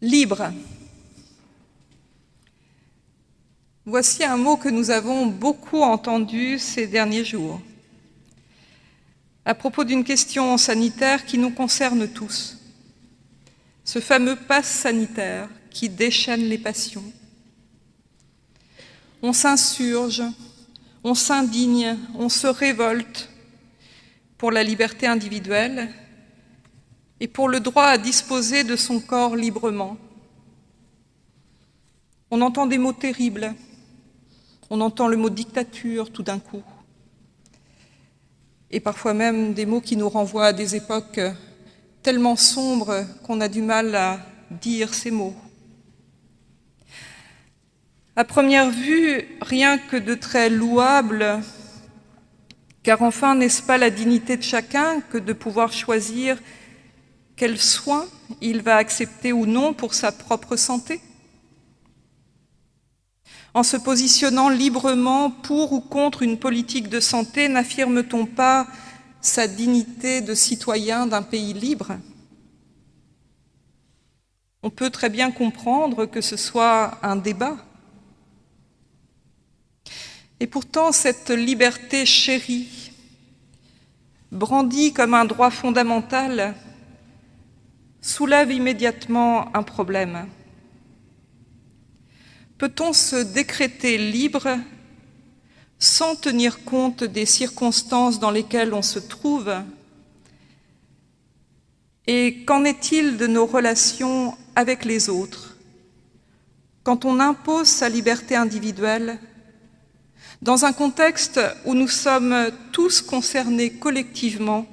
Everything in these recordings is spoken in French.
Libre. Voici un mot que nous avons beaucoup entendu ces derniers jours, à propos d'une question sanitaire qui nous concerne tous, ce fameux passe sanitaire qui déchaîne les passions. On s'insurge, on s'indigne, on se révolte pour la liberté individuelle et pour le droit à disposer de son corps librement. On entend des mots terribles, on entend le mot dictature tout d'un coup, et parfois même des mots qui nous renvoient à des époques tellement sombres qu'on a du mal à dire ces mots. À première vue, rien que de très louable, car enfin, n'est-ce pas la dignité de chacun que de pouvoir choisir quels soins il va accepter ou non pour sa propre santé En se positionnant librement pour ou contre une politique de santé, n'affirme-t-on pas sa dignité de citoyen d'un pays libre? On peut très bien comprendre que ce soit un débat. Et pourtant, cette liberté chérie, brandie comme un droit fondamental, soulève immédiatement un problème. Peut-on se décréter libre sans tenir compte des circonstances dans lesquelles on se trouve? Et qu'en est-il de nos relations avec les autres? Quand on impose sa liberté individuelle, dans un contexte où nous sommes tous concernés collectivement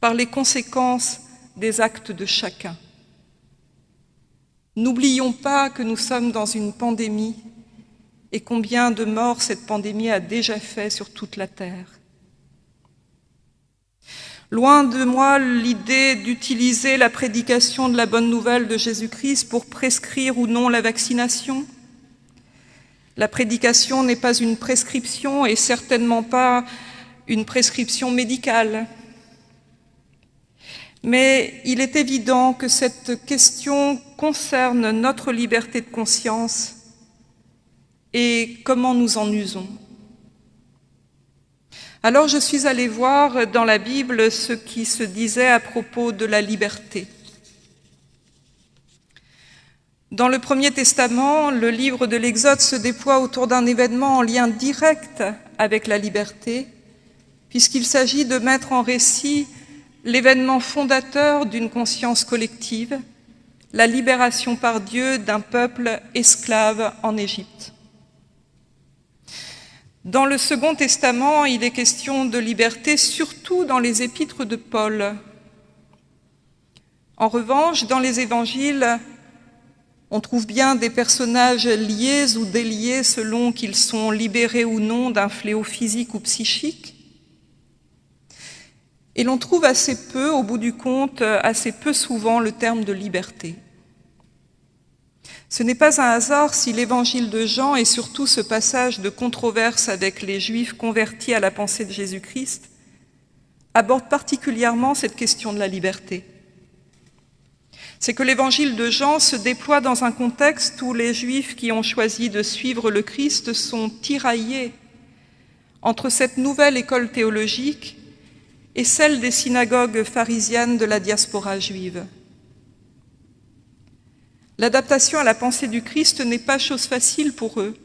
par les conséquences des actes de chacun. N'oublions pas que nous sommes dans une pandémie et combien de morts cette pandémie a déjà fait sur toute la Terre. Loin de moi l'idée d'utiliser la prédication de la bonne nouvelle de Jésus-Christ pour prescrire ou non la vaccination. La prédication n'est pas une prescription et certainement pas une prescription médicale. Mais il est évident que cette question concerne notre liberté de conscience et comment nous en usons. Alors je suis allée voir dans la Bible ce qui se disait à propos de la liberté. Dans le Premier Testament, le livre de l'Exode se déploie autour d'un événement en lien direct avec la liberté, puisqu'il s'agit de mettre en récit l'événement fondateur d'une conscience collective, la libération par Dieu d'un peuple esclave en Égypte. Dans le Second Testament, il est question de liberté, surtout dans les épîtres de Paul. En revanche, dans les évangiles, on trouve bien des personnages liés ou déliés selon qu'ils sont libérés ou non d'un fléau physique ou psychique. Et l'on trouve assez peu, au bout du compte, assez peu souvent le terme de liberté. Ce n'est pas un hasard si l'évangile de Jean et surtout ce passage de controverse avec les Juifs convertis à la pensée de Jésus-Christ aborde particulièrement cette question de la liberté. C'est que l'évangile de Jean se déploie dans un contexte où les Juifs qui ont choisi de suivre le Christ sont tiraillés entre cette nouvelle école théologique et celle des synagogues pharisiennes de la diaspora juive. L'adaptation à la pensée du Christ n'est pas chose facile pour eux.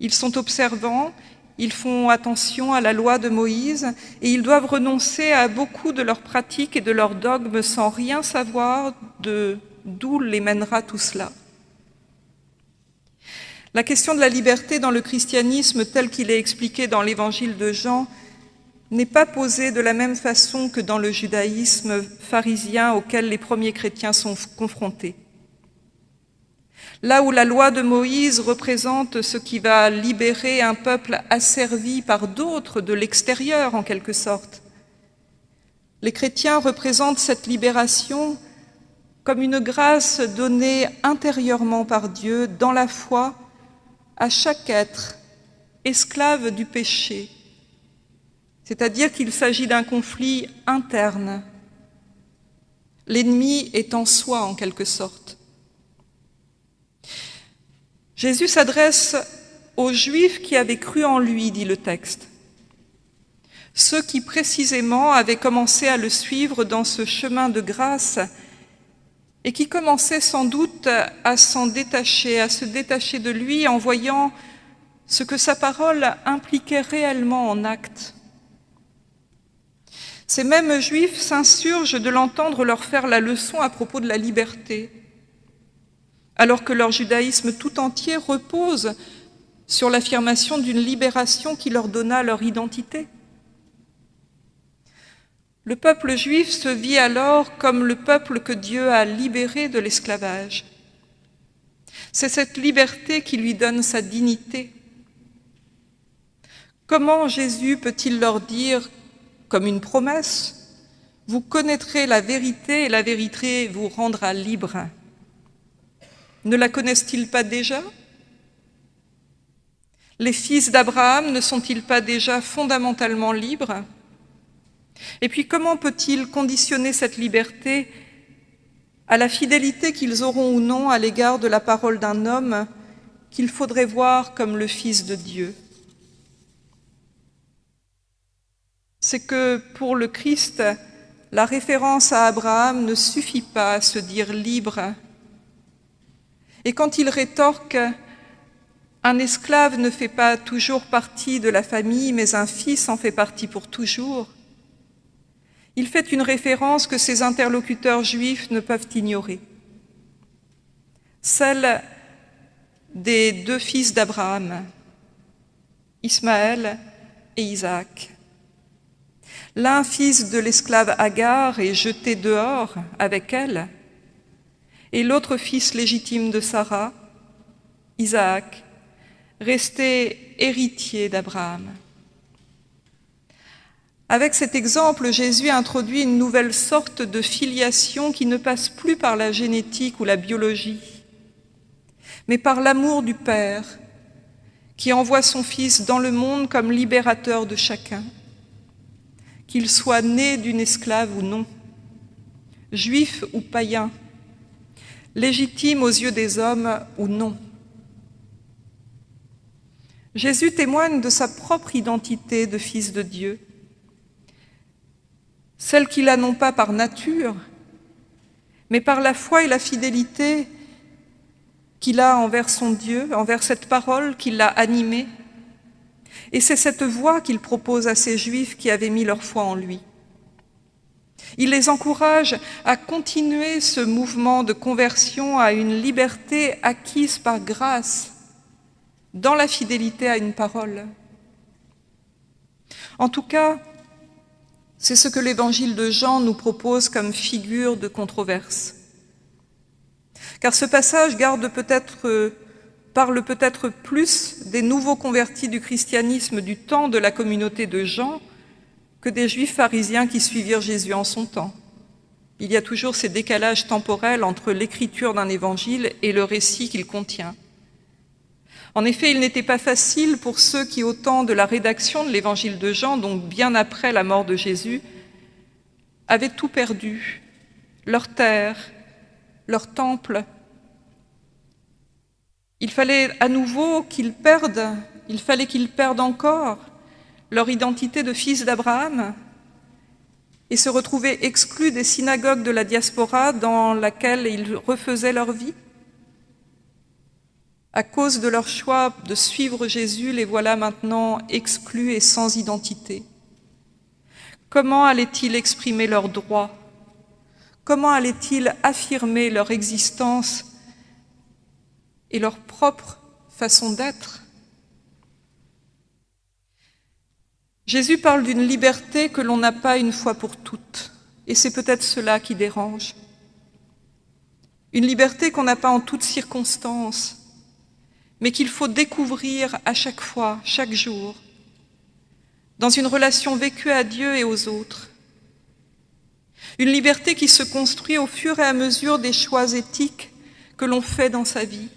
Ils sont observants, ils font attention à la loi de Moïse et ils doivent renoncer à beaucoup de leurs pratiques et de leurs dogmes sans rien savoir de d'où les mènera tout cela. La question de la liberté dans le christianisme tel qu'il est expliqué dans l'évangile de Jean n'est pas posée de la même façon que dans le judaïsme pharisien auquel les premiers chrétiens sont confrontés. Là où la loi de Moïse représente ce qui va libérer un peuple asservi par d'autres de l'extérieur en quelque sorte, les chrétiens représentent cette libération comme une grâce donnée intérieurement par Dieu dans la foi à chaque être esclave du péché c'est-à-dire qu'il s'agit d'un conflit interne. L'ennemi est en soi, en quelque sorte. Jésus s'adresse aux Juifs qui avaient cru en lui, dit le texte. Ceux qui précisément avaient commencé à le suivre dans ce chemin de grâce et qui commençaient sans doute à s'en détacher, à se détacher de lui en voyant ce que sa parole impliquait réellement en actes. Ces mêmes juifs s'insurgent de l'entendre leur faire la leçon à propos de la liberté, alors que leur judaïsme tout entier repose sur l'affirmation d'une libération qui leur donna leur identité. Le peuple juif se vit alors comme le peuple que Dieu a libéré de l'esclavage. C'est cette liberté qui lui donne sa dignité. Comment Jésus peut-il leur dire comme une promesse, vous connaîtrez la vérité et la vérité vous rendra libre. Ne la connaissent-ils pas déjà? Les fils d'Abraham ne sont-ils pas déjà fondamentalement libres? Et puis comment peut-il conditionner cette liberté à la fidélité qu'ils auront ou non à l'égard de la parole d'un homme qu'il faudrait voir comme le Fils de Dieu? C'est que pour le Christ, la référence à Abraham ne suffit pas à se dire libre. Et quand il rétorque un esclave ne fait pas toujours partie de la famille, mais un fils en fait partie pour toujours. Il fait une référence que ses interlocuteurs juifs ne peuvent ignorer, celle des deux fils d'Abraham, Ismaël et Isaac. L'un fils de l'esclave Agar est jeté dehors avec elle, et l'autre fils légitime de Sarah, Isaac, resté héritier d'Abraham. Avec cet exemple, Jésus introduit une nouvelle sorte de filiation qui ne passe plus par la génétique ou la biologie, mais par l'amour du Père qui envoie son Fils dans le monde comme libérateur de chacun qu'il soit né d'une esclave ou non, juif ou païen, légitime aux yeux des hommes ou non. Jésus témoigne de sa propre identité de fils de Dieu, celle qu'il a non pas par nature, mais par la foi et la fidélité qu'il a envers son Dieu, envers cette parole qui l'a animé, et c'est cette voie qu'il propose à ces Juifs qui avaient mis leur foi en lui. Il les encourage à continuer ce mouvement de conversion à une liberté acquise par grâce, dans la fidélité à une parole. En tout cas, c'est ce que l'évangile de Jean nous propose comme figure de controverse. Car ce passage garde peut-être parle peut-être plus des nouveaux convertis du christianisme du temps de la communauté de Jean que des juifs pharisiens qui suivirent Jésus en son temps. Il y a toujours ces décalages temporels entre l'écriture d'un évangile et le récit qu'il contient. En effet, il n'était pas facile pour ceux qui, au temps de la rédaction de l'évangile de Jean, donc bien après la mort de Jésus, avaient tout perdu, leur terre, leur temple, il fallait à nouveau qu'ils perdent, il fallait qu'ils perdent encore leur identité de fils d'Abraham et se retrouver exclus des synagogues de la diaspora dans laquelle ils refaisaient leur vie. À cause de leur choix de suivre Jésus, les voilà maintenant exclus et sans identité. Comment allaient-ils exprimer leurs droits? Comment allaient-ils affirmer leur existence et leur propre façon d'être. Jésus parle d'une liberté que l'on n'a pas une fois pour toutes, et c'est peut-être cela qui dérange. Une liberté qu'on n'a pas en toutes circonstances, mais qu'il faut découvrir à chaque fois, chaque jour, dans une relation vécue à Dieu et aux autres. Une liberté qui se construit au fur et à mesure des choix éthiques que l'on fait dans sa vie.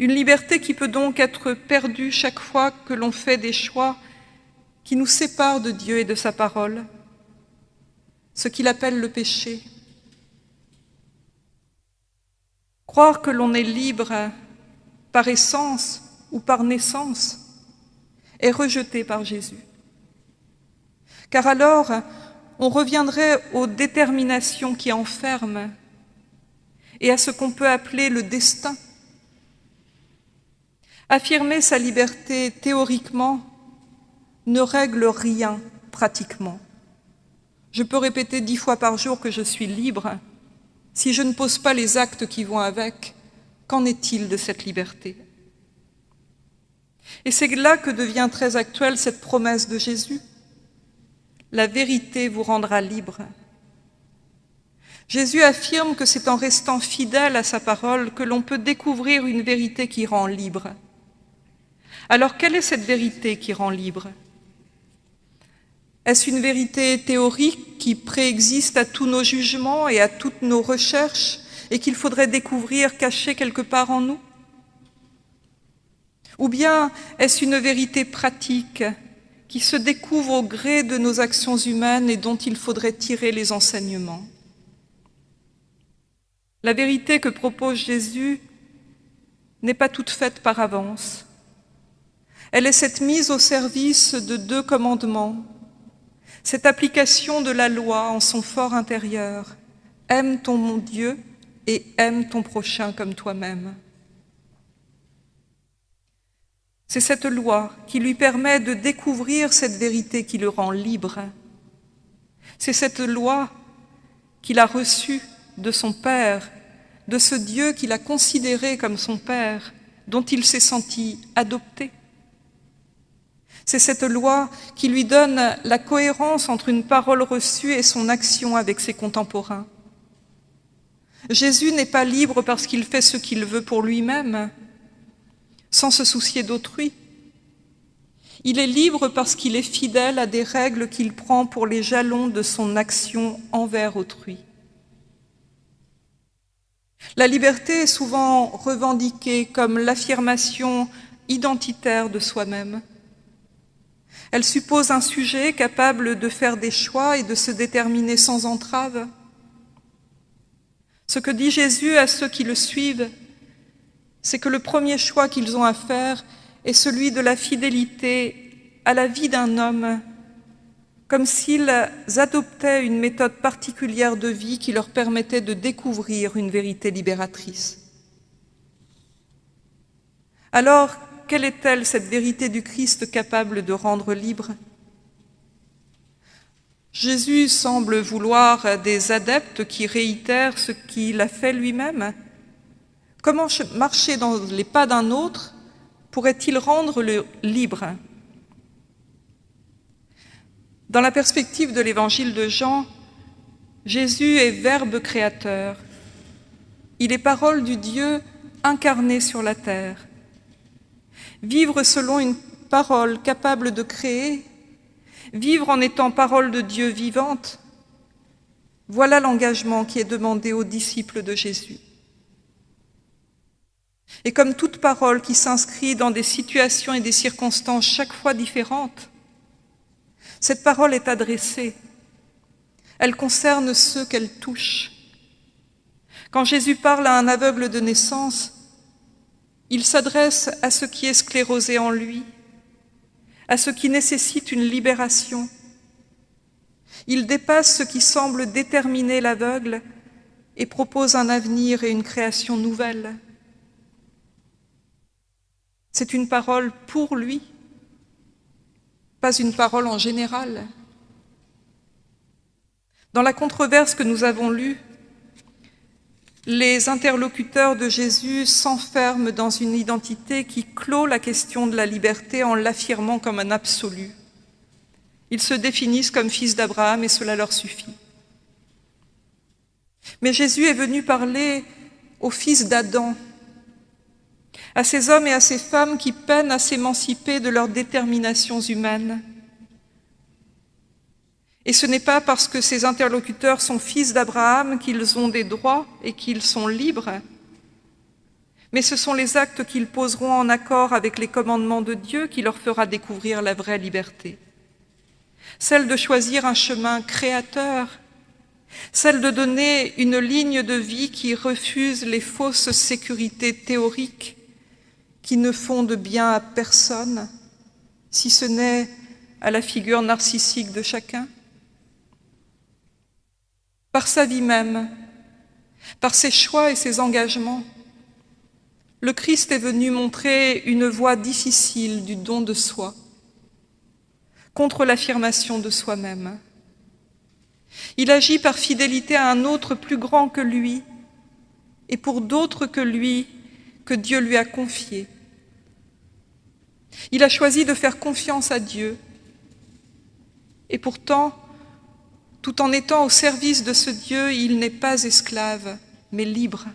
Une liberté qui peut donc être perdue chaque fois que l'on fait des choix qui nous séparent de Dieu et de sa parole. ce qu'il appelle le péché. Croire que l'on est libre par essence ou par naissance est rejeté par Jésus. Car alors, on reviendrait aux déterminations qui enferment et à ce qu'on peut appeler le destin. Affirmer sa liberté théoriquement ne règle rien pratiquement. Je peux répéter dix fois par jour que je suis libre. Si je ne pose pas les actes qui vont avec, qu'en est-il de cette liberté? Et c'est là que devient très actuelle cette promesse de Jésus. La vérité vous rendra libre. Jésus affirme que c'est en restant fidèle à sa parole que l'on peut découvrir une vérité qui rend libre. Alors quelle est cette vérité qui rend libre? Est-ce une vérité théorique qui préexiste à tous nos jugements et à toutes nos recherches et qu'il faudrait découvrir cachée quelque part en nous? Ou bien est-ce une vérité pratique qui se découvre au gré de nos actions humaines et dont il faudrait tirer les enseignements? La vérité que propose Jésus n'est pas toute faite par avance. Elle est cette mise au service de deux commandements cette application de la loi en son fort intérieur, aime ton mon Dieu et aime ton prochain comme toi-même. C'est cette loi qui lui permet de découvrir cette vérité qui le rend libre. C'est cette loi qu'il a reçue de son Père, de ce Dieu qu'il a considéré comme son Père, dont il s'est senti adopté. C'est cette loi qui lui donne la cohérence entre une parole reçue et son action avec ses contemporains. Jésus n'est pas libre parce qu'il fait ce qu'il veut pour lui-même, sans se soucier d'autrui. Il est libre parce qu'il est fidèle à des règles qu'il prend pour les jalons de son action envers autrui. La liberté est souvent revendiquée comme l'affirmation identitaire de soi-même. Elle suppose un sujet capable de faire des choix et de se déterminer sans entrave. Ce que dit Jésus à ceux qui le suivent, c'est que le premier choix qu'ils ont à faire est celui de la fidélité à la vie d'un homme, comme s'ils adoptaient une méthode particulière de vie qui leur permettait de découvrir une vérité libératrice. Alors, quelle est-elle, cette vérité du Christ capable de rendre libre? Jésus semble vouloir des adeptes qui réitèrent ce qu'il a fait lui-même. Comment marcher dans les pas d'un autre pourrait-il rendre le libre? Dans la perspective de l'évangile de Jean, Jésus est Verbe créateur. Il est parole du Dieu incarné sur la terre. Vivre selon une parole capable de créer, vivre en étant parole de Dieu vivante, voilà l'engagement qui est demandé aux disciples de Jésus. Et comme toute parole qui s'inscrit dans des situations et des circonstances chaque fois différentes, cette parole est adressée. Elle concerne ceux qu'elle touche. Quand Jésus parle à un aveugle de naissance, il s'adresse à ce qui est sclérosé en lui, à ce qui nécessite une libération. Il dépasse ce qui semble déterminer l'aveugle et propose un avenir et une création nouvelle. C'est une parole pour lui, pas une parole en général. Dans la controverse que nous avons lue, les interlocuteurs de Jésus s'enferment dans une identité qui clôt la question de la liberté en l'affirmant comme un absolu. Ils se définissent comme fils d'Abraham et cela leur suffit. Mais Jésus est venu parler aux fils d'Adam, à ces hommes et à ces femmes qui peinent à s'émanciper de leurs déterminations humaines, et ce n'est pas parce que ces interlocuteurs sont fils d'Abraham qu'ils ont des droits et qu'ils sont libres, mais ce sont les actes qu'ils poseront en accord avec les commandements de Dieu qui leur fera découvrir la vraie liberté. Celle de choisir un chemin créateur celle de donner une ligne de vie qui refuse les fausses sécurités théoriques qui ne font de bien à personne, si ce n'est à la figure narcissique de chacun Par sa vie même, par ses choix et ses engagements, le Christ est venu montrer une voie difficile du don de soi, contre l'affirmation de soi-même. Il agit par fidélité à un autre plus grand que lui et pour d'autres que lui que Dieu lui a confié. Il a choisi de faire confiance à Dieu et pourtant, tout en étant au service de ce Dieu, il n'est pas esclave, mais libre.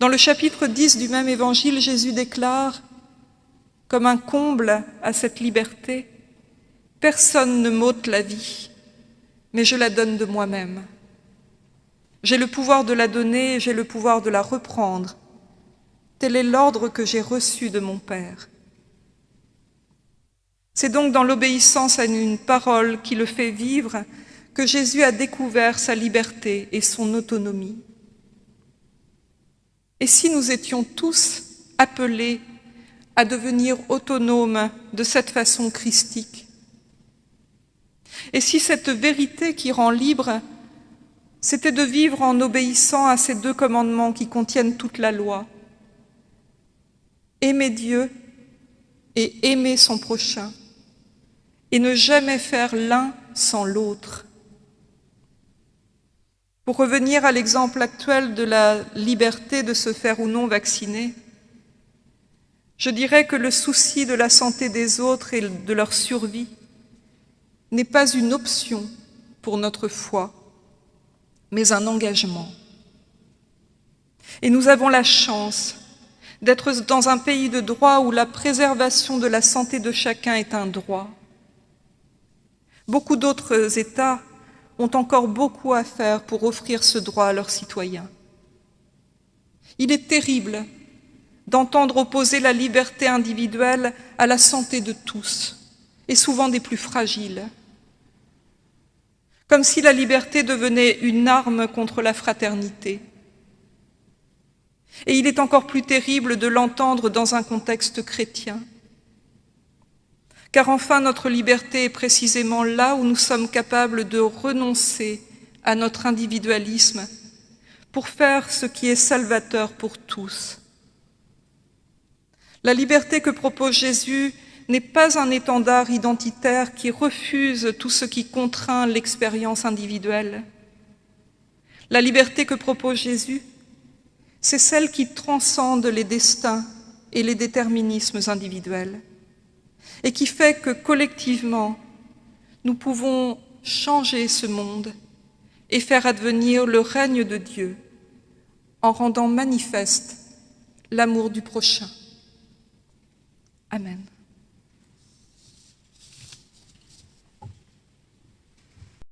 Dans le chapitre 10 du même évangile, Jésus déclare, comme un comble à cette liberté, Personne ne m'ôte la vie, mais je la donne de moi-même. J'ai le pouvoir de la donner, j'ai le pouvoir de la reprendre. Tel est l'ordre que j'ai reçu de mon Père. C'est donc dans l'obéissance à une parole qui le fait vivre que Jésus a découvert sa liberté et son autonomie. Et si nous étions tous appelés à devenir autonomes de cette façon christique? Et si cette vérité qui rend libre, c'était de vivre en obéissant à ces deux commandements qui contiennent toute la loi? Aimer Dieu et aimer son prochain et ne jamais faire l'un sans l'autre. Pour revenir à l'exemple actuel de la liberté de se faire ou non vacciner, je dirais que le souci de la santé des autres et de leur survie n'est pas une option pour notre foi, mais un engagement. Et nous avons la chance d'être dans un pays de droit où la préservation de la santé de chacun est un droit. Beaucoup d'autres États ont encore beaucoup à faire pour offrir ce droit à leurs citoyens. Il est terrible d'entendre opposer la liberté individuelle à la santé de tous, et souvent des plus fragiles, comme si la liberté devenait une arme contre la fraternité. Et il est encore plus terrible de l'entendre dans un contexte chrétien car enfin notre liberté est précisément là où nous sommes capables de renoncer à notre individualisme pour faire ce qui est salvateur pour tous. La liberté que propose Jésus n'est pas un étendard identitaire qui refuse tout ce qui contraint l'expérience individuelle. La liberté que propose Jésus, c'est celle qui transcende les destins et les déterminismes individuels et qui fait que collectivement, nous pouvons changer ce monde et faire advenir le règne de Dieu en rendant manifeste l'amour du prochain. Amen.